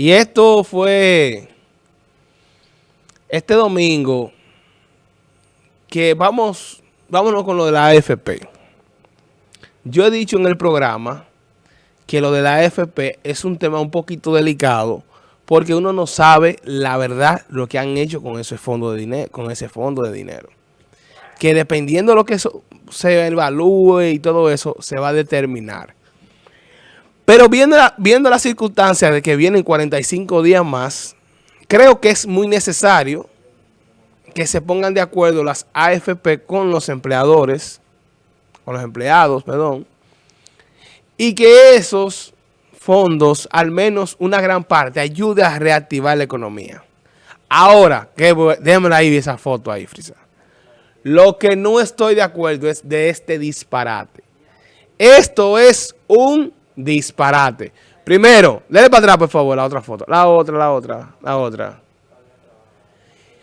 Y esto fue este domingo que vamos, vámonos con lo de la AFP. Yo he dicho en el programa que lo de la AFP es un tema un poquito delicado porque uno no sabe la verdad lo que han hecho con ese fondo de dinero, con ese fondo de dinero. Que dependiendo de lo que se evalúe y todo eso, se va a determinar. Pero viendo la, viendo las circunstancias de que vienen 45 días más, creo que es muy necesario que se pongan de acuerdo las AFP con los empleadores, con los empleados, perdón, y que esos fondos, al menos una gran parte, ayude a reactivar la economía. Ahora, déjame ahí esa foto ahí, Frisa. Lo que no estoy de acuerdo es de este disparate. Esto es un disparate. Primero, déle para atrás, por favor, la otra foto. La otra, la otra, la otra.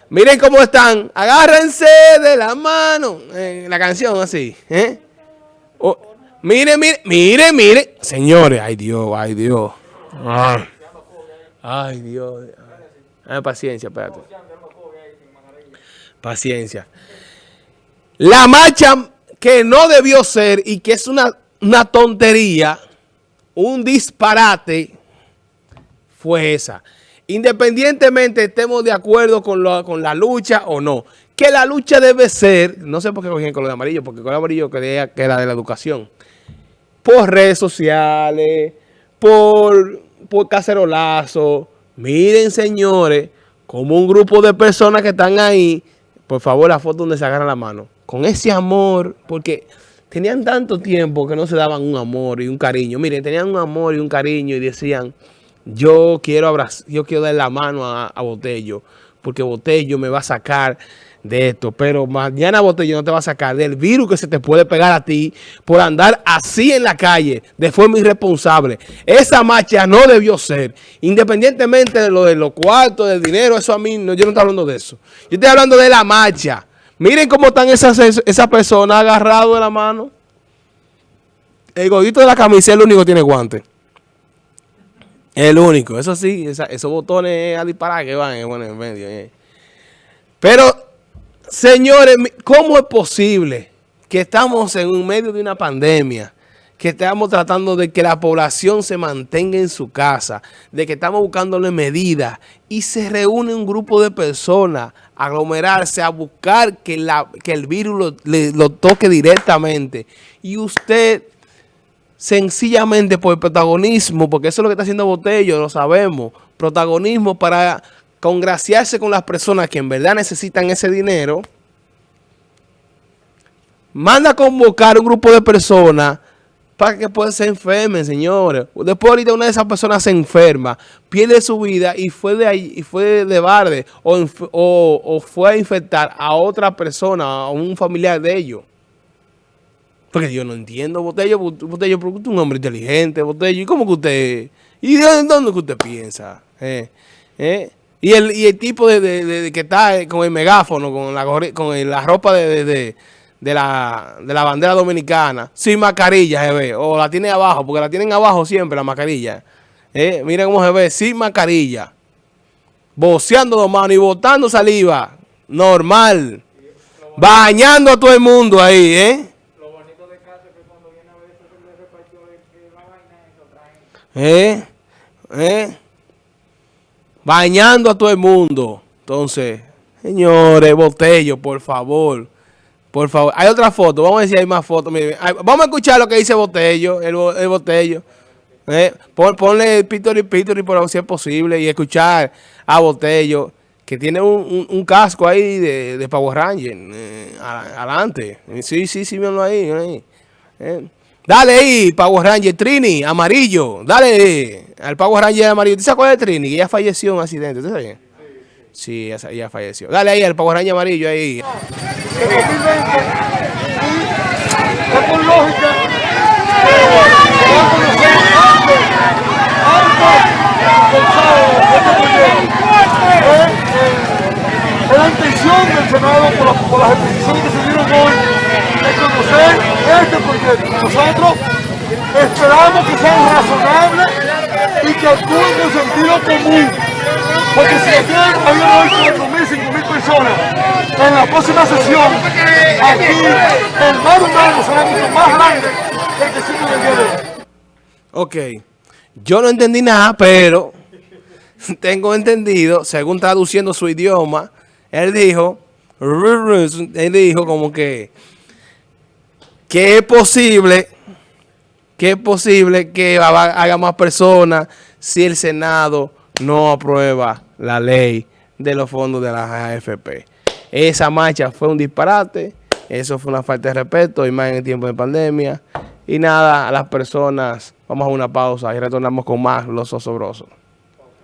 Miren cómo están. Agárrense de la mano. En la canción así. ¿eh? Oh, mire, mire, mire, mire. Señores, ay Dios, ay Dios. Ay, Dios. paciencia, espérate. Paciencia. La marcha que no debió ser y que es una, una tontería un disparate fue esa. Independientemente estemos de acuerdo con, con la lucha o no. Que la lucha debe ser, no sé por qué cogí el color amarillo, porque el color amarillo creía que era de la educación. Por redes sociales, por, por cacerolazo. Miren, señores, como un grupo de personas que están ahí, por favor, la foto donde se agarra la mano. Con ese amor, porque tenían tanto tiempo que no se daban un amor y un cariño. Miren, tenían un amor y un cariño y decían, yo quiero abrazar, yo quiero dar la mano a, Botello, porque Botello me va a sacar de esto. Pero mañana Botello no te va a sacar del virus que se te puede pegar a ti por andar así en la calle de forma irresponsable. Esa marcha no debió ser. Independientemente de lo de los cuartos, del dinero, eso a mí, no, yo no estoy hablando de eso. Yo estoy hablando de la marcha. Miren cómo están esas, esas personas agarradas de la mano. El gordito de la camisa es el único que tiene guante. El único. Eso sí, esos botones a disparar que van en medio. Eh. Pero, señores, ¿cómo es posible que estamos en medio de una pandemia? Que estamos tratando de que la población se mantenga en su casa, de que estamos buscándole medidas y se reúne un grupo de personas a aglomerarse, a buscar que, la, que el virus lo, lo toque directamente. Y usted, sencillamente por protagonismo, porque eso es lo que está haciendo Botello, lo sabemos, protagonismo para congraciarse con las personas que en verdad necesitan ese dinero, manda a convocar un grupo de personas para que pueda se enfermen, señores. Después ahorita una de esas personas se enferma, pierde su vida y fue de ahí, y fue de barde o, o, fue a infectar a otra persona, a un familiar de ellos. Porque yo no entiendo, Botello, Botello, porque usted es un hombre inteligente, Botello, ¿y cómo que usted, y de dónde que usted piensa? Eh, eh. Y, el, y el tipo de, que está con el megáfono, con la, con la ropa de de la, de la bandera dominicana sin mascarilla se ve, o la tiene abajo, porque la tienen abajo siempre la mascarilla. Eh, miren cómo se ve, sin mascarilla. Boceando dos manos y botando saliva. Normal. Bañando a todo el mundo ahí, ¿eh? ¿Eh? ¿Eh? Bañando a todo el mundo. Entonces, señores, botello, por favor. Por favor. Hay otra foto. Vamos a si hay más fotos. Vamos a escuchar lo que dice Botello. El, Botello. Eh, ponle Pitori Pitori por si es posible. Y escuchar a Botello. Que tiene un, casco ahí de, de Power Ranger. Eh, adelante. Sí, sí, sí, mírenlo ahí. Eh. Dale ahí, Power Ranger Trini, amarillo. Dale al Power Ranger amarillo. ¿Tú sabes cuál Trini? Que ya falleció en un accidente. ¿Tú sabes? Sí, ya, ya falleció. Dale ahí al Power Ranger amarillo ahí. De 2020 y es por lógica que va a conocer antes, antes este proyecto. Es la intención del Senado por, la, por las exposiciones que se dieron hoy de conocer este proyecto. Nosotros esperamos que sean razonables y que actúen con sentido común. Porque si ayer había hoy 4.000, 5.000 en la próxima sesión, aquí. Ok. Yo no entendí nada, pero tengo entendido, según traduciendo su idioma, él dijo, él dijo como que, que es posible, que es posible que haga más personas si el Senado no aprueba la ley de los fondos de la AFP. Esa marcha fue un disparate, eso fue una falta de respeto, y más en el tiempo de pandemia. Y nada, a las personas, vamos a una pausa y retornamos con más Los Osobrosos.